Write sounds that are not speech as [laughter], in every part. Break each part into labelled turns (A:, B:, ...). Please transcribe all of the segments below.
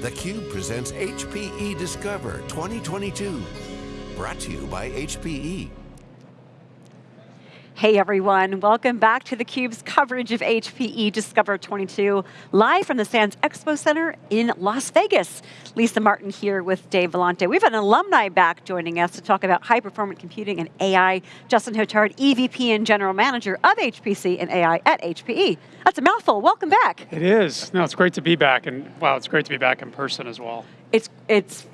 A: theCUBE presents HPE Discover 2022. Brought to you by HPE.
B: Hey everyone, welcome back to theCUBE's coverage of HPE Discover 22, live from the Sands Expo Center in Las Vegas. Lisa Martin here with Dave Vellante. We have an alumni back joining us to talk about high performance computing and AI. Justin Hotard, EVP and General Manager of HPC and AI at HPE. That's a mouthful, welcome back.
C: It is, no, it's great to be back, and wow, it's great to be back in person as well.
B: It's, it's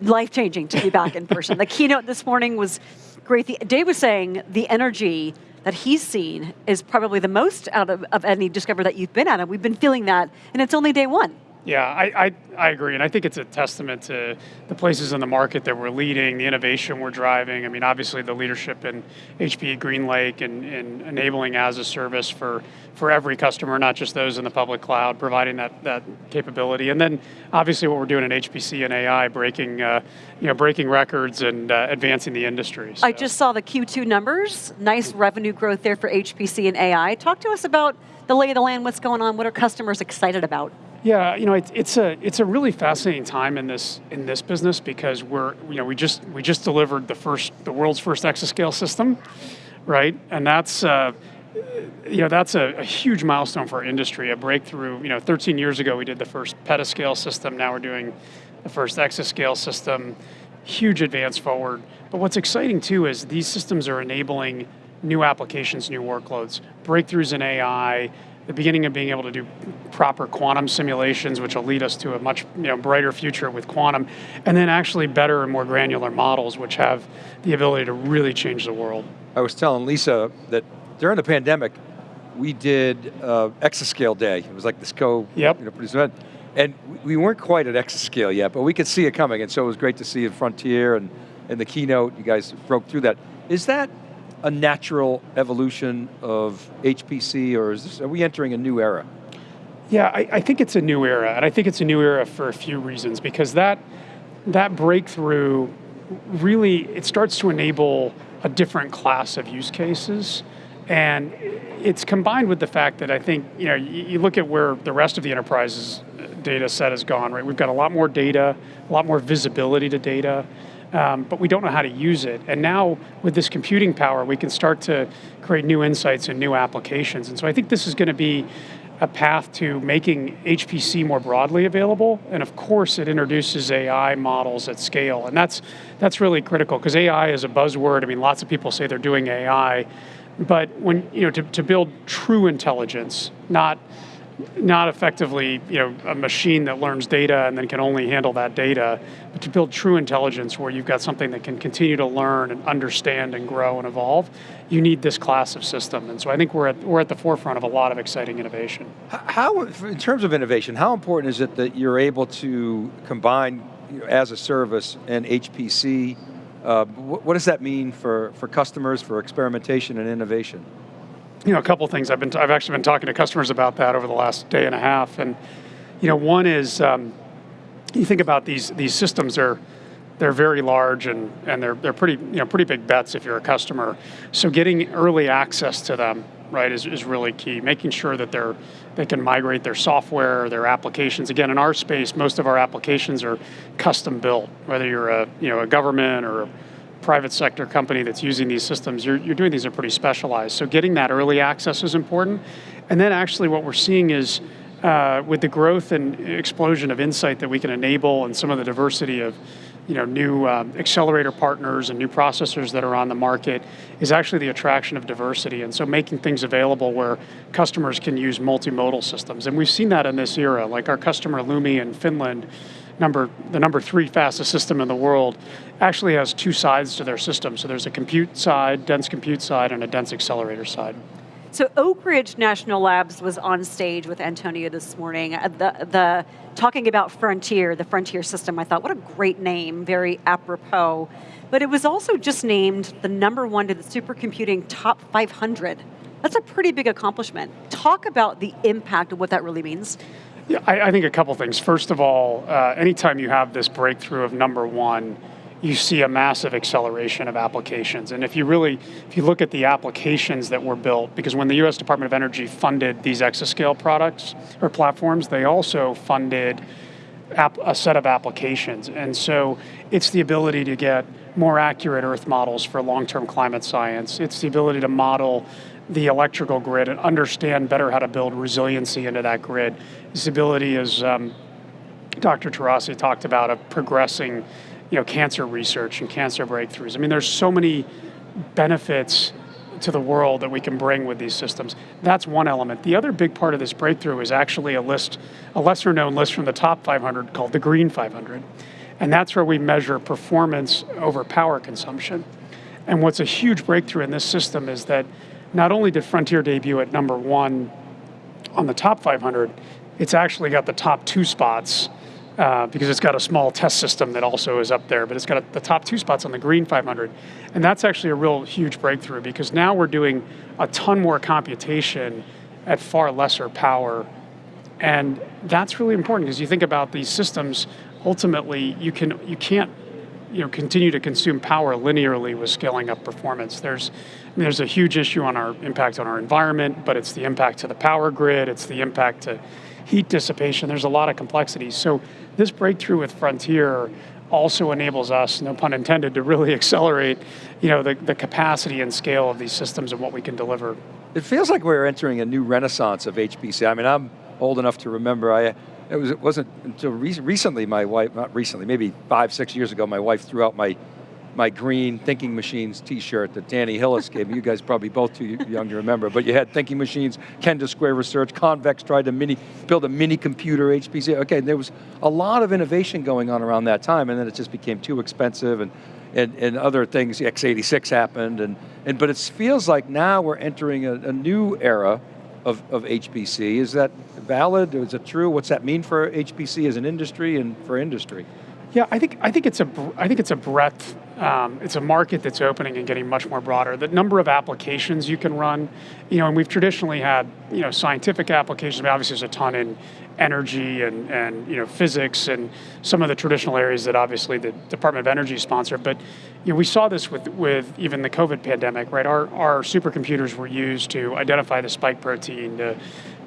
B: life-changing to be back in person. the keynote this morning was great. The, Dave was saying the energy that he's seen is probably the most out of, of any Discover that you've been at, and we've been feeling that, and it's only day one.
C: Yeah, I, I, I, agree, and I think it's a testament to the places in the market that we're leading, the innovation we're driving. I mean, obviously the leadership in HPE GreenLake and, and enabling as a service for, for every customer, not just those in the public cloud, providing that, that capability. And then obviously what we're doing in HPC and AI, breaking, uh, you know, breaking records and uh, advancing the industry.
B: So. I just saw the Q2 numbers, nice revenue growth there for HPC and AI. Talk to us about the lay of the land, what's going on, what are customers excited about?
C: Yeah, you know, it's, it's a it's a really fascinating time in this in this business because we're you know we just we just delivered the first the world's first exascale system, right? And that's uh, you know that's a, a, huge milestone for our industry, a breakthrough. You know, 13 years ago we did the first petascale system. Now we're doing the first exascale system. Huge advance forward. But what's exciting too is these systems are enabling new applications, new workloads, breakthroughs in AI the beginning of being able to do proper quantum simulations, which will lead us to a much you know, brighter future with quantum, and then actually better and more granular models, which have the ability to really change the world.
D: I was telling Lisa that during the pandemic, we did uh, Exascale Day. It was like this co
C: yep.
D: you know, event. And we weren't quite at Exascale yet, but we could see it coming, and so it was great to see in Frontier and in the keynote, you guys broke through that. Is that a natural evolution of HPC, or is this, are we entering a new era?
C: Yeah, I, I, think it's a new era, and I think it's a new era for a few reasons, because that, that breakthrough really, it starts to enable a different class of use cases, and it's combined with the fact that I think, you know, you, you look at where the rest of the enterprise's data set has gone, right? We've got a lot more data, a lot more visibility to data, um, but we don't know how to use it. And now with this computing power, we can start to create new insights and new applications. And so I think this is going to be a path to making HPC more broadly available. And of course, it introduces AI models at scale. And that's, that's really critical because AI is a buzzword. I mean, lots of people say they're doing AI. But when, you know, to, to build true intelligence, not not effectively you know, a machine that learns data and then can only handle that data, but to build true intelligence where you've got something that can continue to learn and understand and grow and evolve, you need this class of system. And so I think we're at, we're at the forefront of a lot of exciting innovation.
D: How, in terms of innovation, how important is it that you're able to combine you know, as a service and HPC? Uh, what, what does that mean for, for customers, for experimentation and innovation?
C: You know, a couple things. I've been, I've actually been talking to customers about that over the last day and a half. And, you know, one is, um, you think about these, these systems are, they're very large and, and they're, they're pretty, you know, pretty big bets if you're a customer. So getting early access to them, right, is, is really key. Making sure that they're, they can migrate their software, their applications. Again, in our space, most of our applications are custom built, whether you're a, you know, a government or private sector company that's using these systems, you're, you're doing these are pretty specialized. So getting that early access is important. And then actually what we're seeing is uh, with the growth and explosion of insight that we can enable and some of the diversity of you know, new um, accelerator partners and new processors that are on the market is actually the attraction of diversity. And so making things available where customers can use multimodal systems. And we've seen that in this era, like our customer Lumi in Finland, number, the number three fastest system in the world, actually has two sides to their system. So there's a compute side, dense compute side, and a dense accelerator side.
B: So Oak Ridge National Labs was on stage with Antonio this morning, uh, the, the, talking about Frontier, the Frontier system. I thought, what a great name, very apropos. But it was also just named the number one to the supercomputing top 500. That's a pretty big accomplishment. Talk about the impact of what that really means.
C: Yeah, I, I think a couple things. First of all, uh, anytime you have this breakthrough of number one, you see a massive acceleration of applications. And if you really, if you look at the applications that were built, because when the US Department of Energy funded these exascale products or platforms, they also funded a set of applications. And so it's the ability to get more accurate Earth models for long-term climate science. It's the ability to model the electrical grid and understand better how to build resiliency into that grid. This ability, as um, Dr. Taurasi talked about, of progressing you know, cancer research and cancer breakthroughs. I mean, there's so many benefits to the world that we can bring with these systems. That's one element. The other big part of this breakthrough is actually a list, a lesser known list from the top 500 called the Green 500. And that's where we measure performance over power consumption. And what's a huge breakthrough in this system is that not only did Frontier debut at number one on the top 500, it's actually got the top two spots uh, because it's got a small test system that also is up there, but it's got a, the top two spots on the Green 500. And that's actually a real huge breakthrough because now we're doing a ton more computation at far lesser power. And that's really important because you think about these systems, ultimately you, can, you can't you know, continue to consume power linearly with scaling up performance. There's, I mean, there's a huge issue on our impact on our environment, but it's the impact to the power grid, it's the impact to heat dissipation, there's a lot of complexities. So this breakthrough with Frontier also enables us, no pun intended, to really [laughs] accelerate you know, the, the capacity and scale of these systems and what we can deliver.
D: It feels like we're entering a new renaissance of HPC. I mean, I'm old enough to remember, I, it, was, it wasn't until re recently my wife, not recently, maybe five, six years ago, my wife threw out my my green Thinking Machines t-shirt that Danny Hillis gave me. You guys probably both too young to remember, but you had Thinking Machines, Kendall Square Research, Convex tried to mini, build a mini computer, HPC. Okay, there was a lot of innovation going on around that time, and then it just became too expensive, and, and, and other things, x86 happened, and, and but it feels like now we're entering a, a new era of, of HPC. Is that valid, is it true? What's that mean for HPC as an industry and for industry?
C: Yeah, I think I think it's a I think it's a breadth. Um, it's a market that's opening and getting much more broader. The number of applications you can run, you know, and we've traditionally had you know scientific applications. Mean, obviously, there's a ton in energy and and you know physics and some of the traditional areas that obviously the Department of Energy sponsor. But you know, we saw this with with even the COVID pandemic, right? Our our supercomputers were used to identify the spike protein to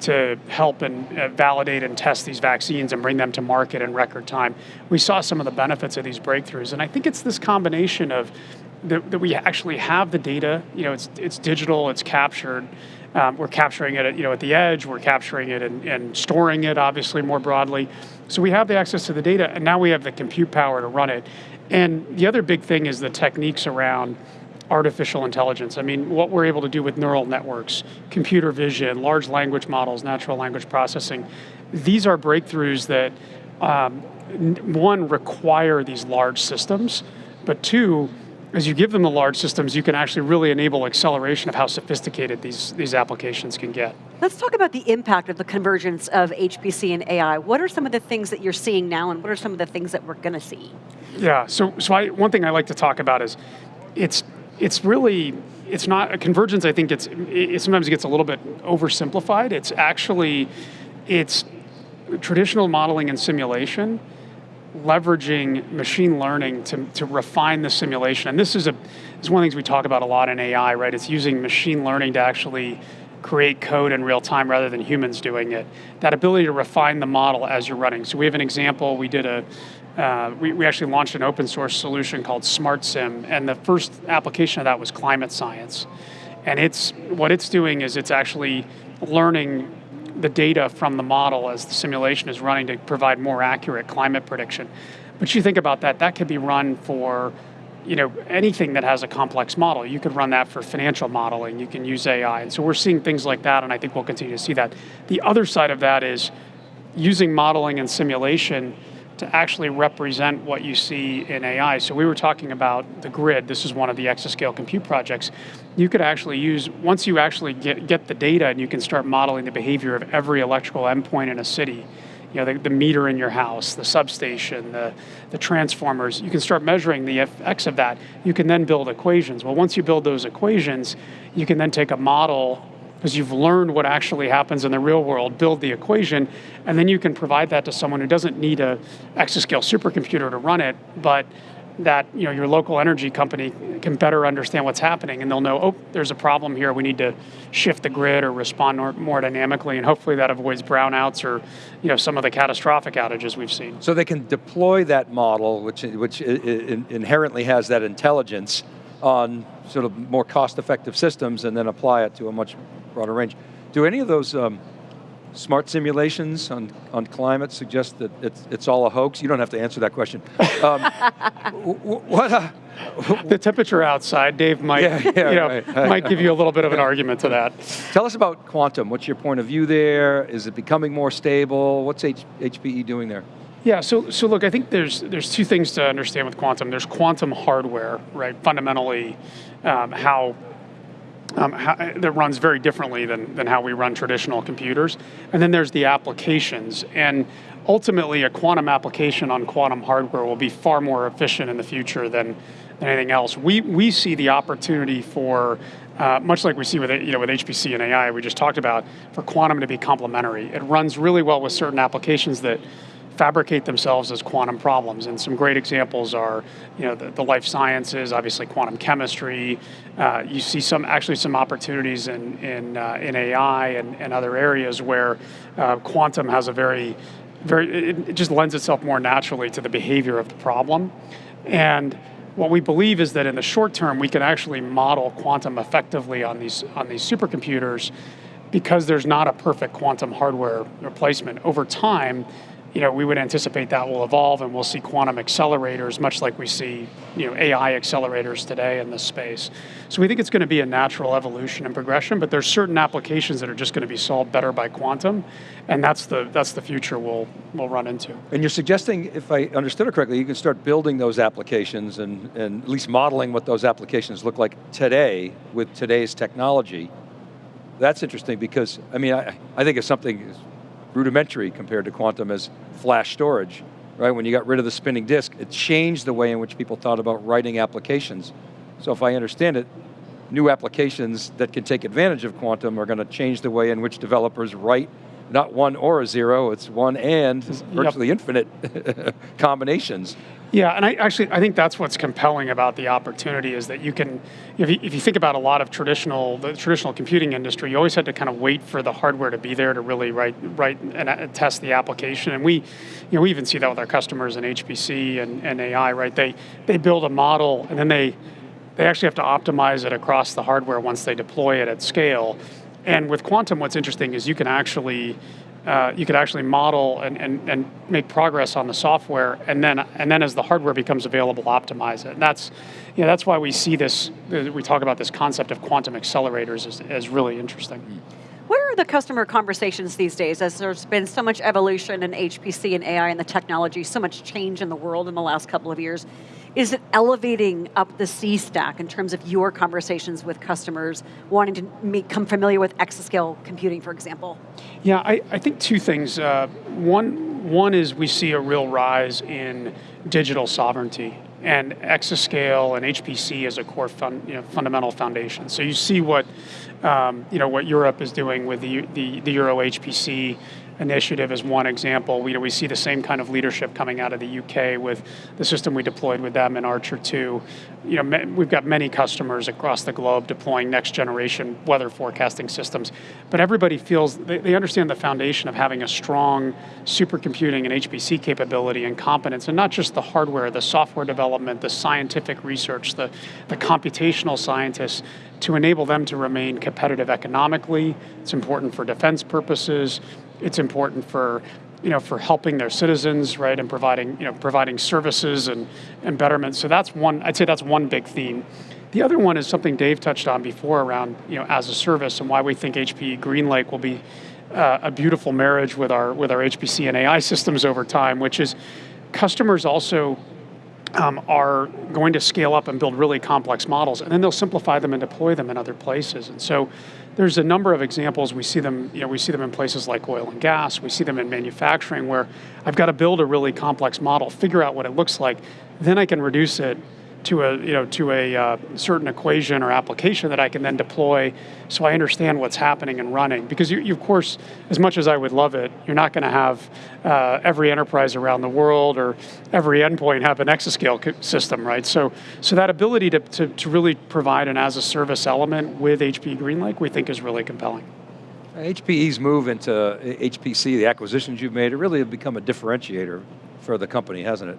C: to help and uh, validate and test these vaccines and bring them to market in record time. We saw some of the benefits of these breakthroughs, and I think it's this combination of that, that we actually have the data. You know, it's it's digital, it's captured. Um, we're capturing it, at, you know, at the edge. We're capturing it and, and storing it, obviously, more broadly. So we have the access to the data, and now we have the compute power to run it. And the other big thing is the techniques around artificial intelligence. I mean, what we're able to do with neural networks, computer vision, large language models, natural language processing, these are breakthroughs that, um, one, require these large systems, but two, as you give them the large systems, you can actually really enable acceleration of how sophisticated these, these applications can get.
B: Let's talk about the impact of the convergence of HPC and AI. What are some of the things that you're seeing now and what are some of the things that we're going to see?
C: Yeah, so, so I, one thing I like to talk about is it's it's really it's not a convergence. I think it's it sometimes gets a little bit oversimplified. It's actually it's traditional modeling and simulation leveraging machine learning to, to refine the simulation. And this is a is one of the things we talk about a lot in AI, right? It's using machine learning to actually create code in real time rather than humans doing it. That ability to refine the model as you're running. So we have an example, we did a uh, we, we actually launched an open source solution called SmartSim, and the first application of that was climate science. And it's what it's doing is it's actually learning the data from the model as the simulation is running to provide more accurate climate prediction. But you think about that, that could be run for you know, anything that has a complex model. You could run that for financial modeling, you can use AI. And so we're seeing things like that, and I think we'll continue to see that. The other side of that is using modeling and simulation to actually represent what you see in AI. So we were talking about the grid. This is one of the exascale compute projects. You could actually use, once you actually get, get the data and you can start modeling the behavior of every electrical endpoint in a city, you know, the, the meter in your house, the substation, the, the transformers, you can start measuring the effects of that. You can then build equations. Well, once you build those equations, you can then take a model because you've learned what actually happens in the real world, build the equation, and then you can provide that to someone who doesn't need a exascale supercomputer to run it, but that you know your local energy company can better understand what's happening and they'll know oh there's a problem here. We need to shift the grid or respond more, more dynamically and hopefully that avoids brownouts or you know some of the catastrophic outages we've seen.
D: So they can deploy that model which which inherently has that intelligence on sort of more cost effective systems and then apply it to a much broader range do any of those um, smart simulations on, on climate suggest that it's, it's all a hoax? You don't have to answer that question. Um, [laughs] what? Uh,
C: the temperature outside, Dave might, yeah, yeah, you know, right. might give you a little bit of an argument to that.
D: Tell us about quantum. What's your point of view there? Is it becoming more stable? What's H HPE doing there?
C: Yeah, so so look, I think there's there's two things to understand with quantum. There's quantum hardware, right? Fundamentally, um, how um, how, that runs very differently than, than how we run traditional computers. And then there's the applications. And ultimately, a quantum application on quantum hardware will be far more efficient in the future than, than anything else. We, we see the opportunity for, uh, much like we see with, you know, with HPC and AI, we just talked about, for quantum to be complementary. It runs really well with certain applications that fabricate themselves as quantum problems. And some great examples are, you know, the, the life sciences, obviously quantum chemistry. Uh, you see some actually some opportunities in in, uh, in AI and, and other areas where uh, quantum has a very very it, it just lends itself more naturally to the behavior of the problem. And what we believe is that in the short term we can actually model quantum effectively on these on these supercomputers because there's not a perfect quantum hardware replacement. Over time, you know, we would anticipate that will evolve and we'll see quantum accelerators, much like we see, you know, AI accelerators today in this space. So we think it's going to be a natural evolution and progression, but there's certain applications that are just going to be solved better by quantum, and that's the that's the future we'll we'll run into.
D: And you're suggesting, if I understood it correctly, you can start building those applications and, and at least modeling what those applications look like today with today's technology. That's interesting because, I mean, I, I think it's something rudimentary compared to quantum as flash storage, right? When you got rid of the spinning disk, it changed the way in which people thought about writing applications. So if I understand it, new applications that can take advantage of quantum are going to change the way in which developers write not one or a zero, it's one and virtually yep. infinite [laughs] combinations.
C: Yeah, and I actually I think that's what's compelling about the opportunity is that you can, if you, if you think about a lot of traditional the traditional computing industry, you always had to kind of wait for the hardware to be there to really write write and uh, test the application. And we, you know, we even see that with our customers in HPC and, and AI, right? They they build a model and then they they actually have to optimize it across the hardware once they deploy it at scale. And with quantum, what's interesting is you can actually uh, you could actually model and, and, and make progress on the software, and then and then as the hardware becomes available, optimize it. And that's you know, that's why we see this. We talk about this concept of quantum accelerators as, as really interesting.
B: Where are the customer conversations these days as there's been so much evolution in HPC and AI and the technology, so much change in the world in the last couple of years? Is it elevating up the C stack in terms of your conversations with customers wanting to become familiar with exascale computing, for example?
C: Yeah, I, I think two things. Uh, one, one is we see a real rise in digital sovereignty and exascale and HPC as a core fun, you know, fundamental foundation. So you see what um, you know what Europe is doing with the, the, the Euro HPC initiative is one example. We, we see the same kind of leadership coming out of the UK with the system we deployed with them in Archer 2. You know, we've got many customers across the globe deploying next generation weather forecasting systems, but everybody feels, they, they understand the foundation of having a strong supercomputing and HPC capability and competence, and not just the hardware, the software development, the scientific research, the, the computational scientists, to enable them to remain competitive economically. It's important for defense purposes it's important for you know, for helping their citizens, right, and providing, you know, providing services and, and betterment. So that's one, I'd say that's one big theme. The other one is something Dave touched on before around, you know, as a service and why we think HPE GreenLake will be uh, a beautiful marriage with our, with our HPC and AI systems over time, which is customers also um, are going to scale up and build really complex models, and then they'll simplify them and deploy them in other places. And so there's a number of examples. We see them, you know, we see them in places like oil and gas. We see them in manufacturing where I've got to build a really complex model, figure out what it looks like, then I can reduce it to a you know to a uh, certain equation or application that I can then deploy, so I understand what's happening and running. Because you, you of course, as much as I would love it, you're not going to have uh, every enterprise around the world or every endpoint have an exascale system, right? So so that ability to, to, to really provide an as a service element with HP GreenLake, we think is really compelling.
D: HPE's move into HPC, the acquisitions you've made, it really have become a differentiator for the company, hasn't it?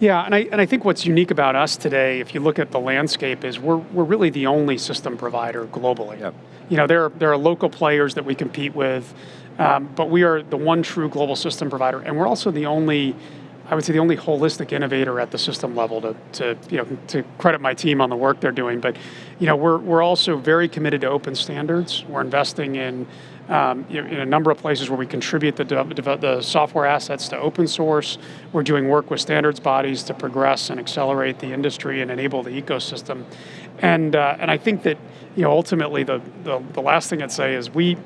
C: Yeah, and I, and I think what's unique about us today, if you look at the landscape, is we're, we're really the only system provider globally.
D: Yep.
C: You know, there are, there are local players that we compete with, um, but we are the one true global system provider, and we're also the only, I would say the only holistic innovator at the system level to, to, you know, to credit my team on the work they're doing, but you know, we're, we're also very committed to open standards. We're investing in um, in a number of places where we contribute the, the software assets to open source. We're doing work with standards bodies to progress and accelerate the industry and enable the ecosystem. And, uh, and I think that you know, ultimately the, the, the, last thing I'd say is we,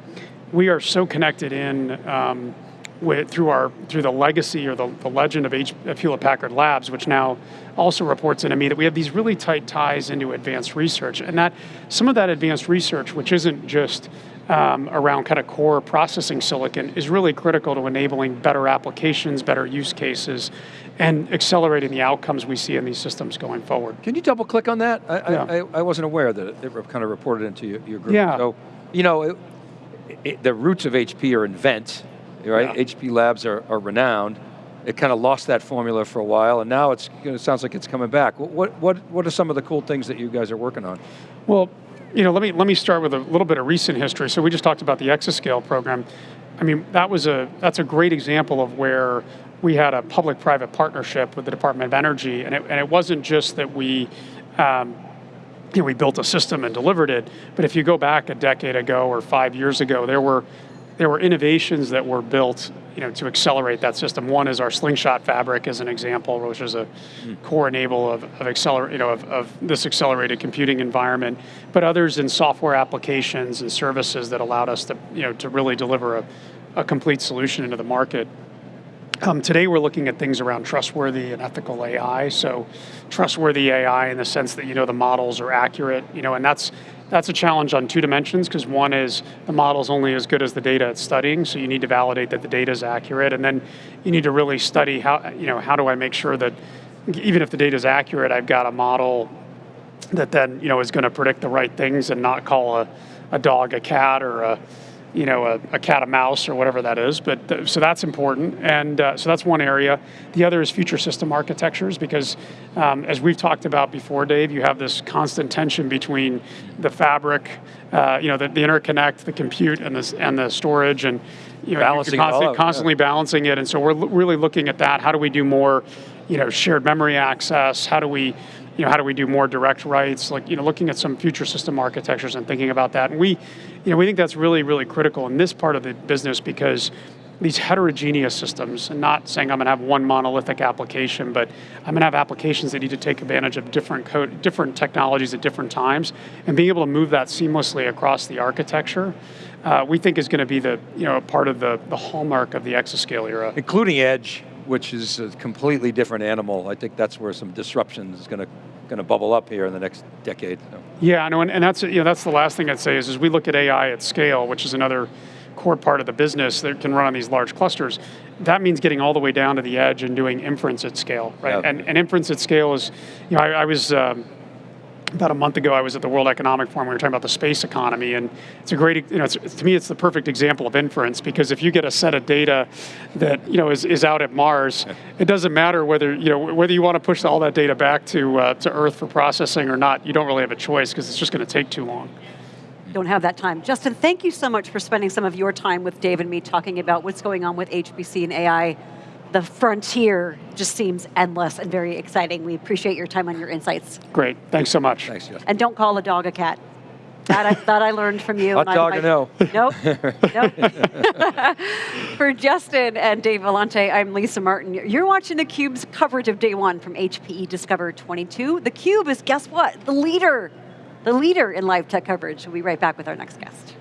C: we are so connected in um, with, through, our, through the legacy or the, the legend of, H, of Hewlett Packard Labs, which now also reports into me that we have these really tight ties into advanced research. And that some of that advanced research, which isn't just um, around kind of core processing silicon is really critical to enabling better applications, better use cases, and accelerating the outcomes we see in these systems going forward.
D: Can you double click on that? I,
C: yeah.
D: I, I, wasn't aware that it kind of reported into your, your group.
C: Yeah.
D: So, you know, it, it, the roots of HP are invent, right? Yeah. HP labs are, are renowned. It kind of lost that formula for a while, and now it's, it sounds like it's coming back. What, what, what are some of the cool things that you guys are working on?
C: Well, you know, let me let me start with a little bit of recent history. So we just talked about the Exascale program. I mean, that was a that's a great example of where we had a public-private partnership with the Department of Energy, and it, and it wasn't just that we. Um, you know, we built a system and delivered it, but if you go back a decade ago or five years ago, there were there were innovations that were built you know, to accelerate that system. One is our slingshot fabric as an example, which is a mm. core enable of, of, acceler- you know, of, of this accelerated computing environment, but others in software applications and services that allowed us to, you know, to really deliver a, a complete solution into the market. Um, today we're looking at things around trustworthy and ethical AI. So trustworthy AI in the sense that you know the models are accurate, you know, and that's that's a challenge on two dimensions because one is the model's only as good as the data it's studying, so you need to validate that the data is accurate, and then you need to really study how, you know, how do I make sure that even if the data is accurate, I've got a model that then, you know, is going to predict the right things and not call a, a dog a cat or a, you know, a, a, cat a mouse or whatever that is. But th- so that's important, and uh, so that's one area. The other is future system architectures because, um, as we've talked about before, Dave, you have this constant tension between the fabric, uh, you know, the, the, interconnect, the compute, and the and the storage, and you know,
D: balancing
C: constantly, constantly
D: yeah.
C: balancing it. And so we're l- really looking at that. How do we do more, you know, shared memory access? How do we you know, how do we do more direct writes? Like, you know, looking at some future system architectures and thinking about that. And we, you know, we think that's really, really critical in this part of the business because these heterogeneous systems, and not saying I'm going to have one monolithic application, but I'm going to have applications that need to take advantage of different code, different technologies at different times, and being able to move that seamlessly across the architecture, uh, we think is going to be the you know part of the the hallmark of the exascale era,
D: including edge, which is a completely different animal. I think that's where some disruption is going to going to bubble up here in the next decade. So.
C: Yeah, I know, and, and that's you know that's the last thing I'd say is as we look at AI at scale, which is another core part of the business that can run on these large clusters. That means getting all the way down to the edge and doing inference at scale, right? Yep. And, and inference at scale is, you know, I, I was. Um, about a month ago, I was at the World Economic Forum. We were talking about the space economy, and it's a great, you know, to me, it's the perfect example of inference because if you get a set of data that you know is, is out at Mars, it doesn't matter whether you know whether you want to push all that data back to uh, to Earth for processing or not. You don't really have a choice because it's just going to take too long.
B: Don't have that time. Justin, thank you so much for spending some of your time with Dave and me talking about what's going on with HPC and AI the frontier just seems endless and very exciting. We appreciate your time and your insights.
C: Great, thanks so much.
D: Thanks, Justin.
B: And don't call a dog a cat. That I, that I learned from you.
D: Hot dog or no?
B: Nope. [laughs] nope. [laughs] For Justin and Dave Vellante, I'm Lisa Martin. You're watching theCUBE's coverage of day one from HPE Discover 22. theCUBE is, guess what? The leader. The leader in live tech coverage. We'll be right back with our next guest.